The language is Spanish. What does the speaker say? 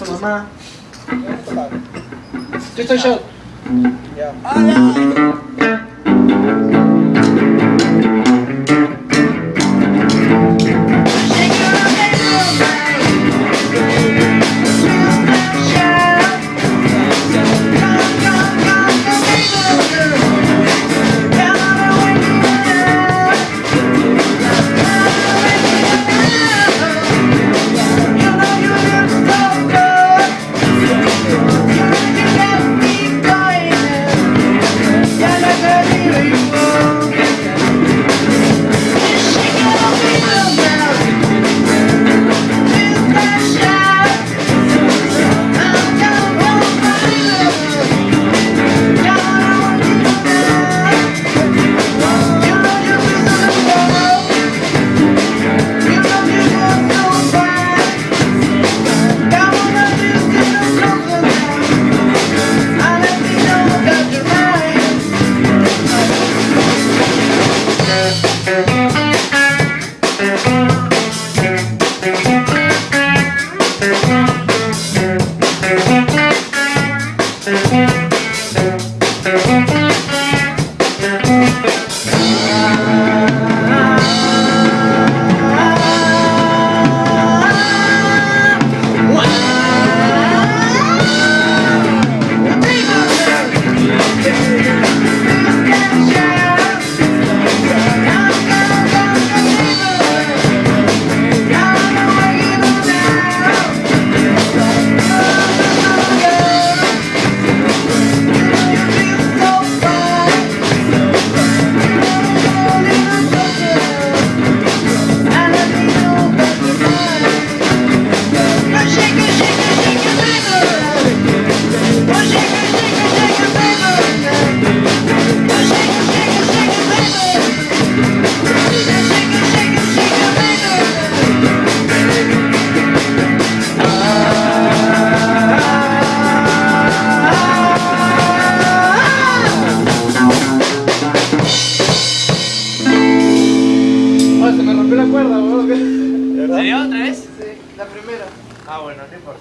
Su mamá. Yo estoy yo. Ya. Thank ¿De verdad? ¿Se dio otra vez? Sí, la primera. Ah, bueno, no importa.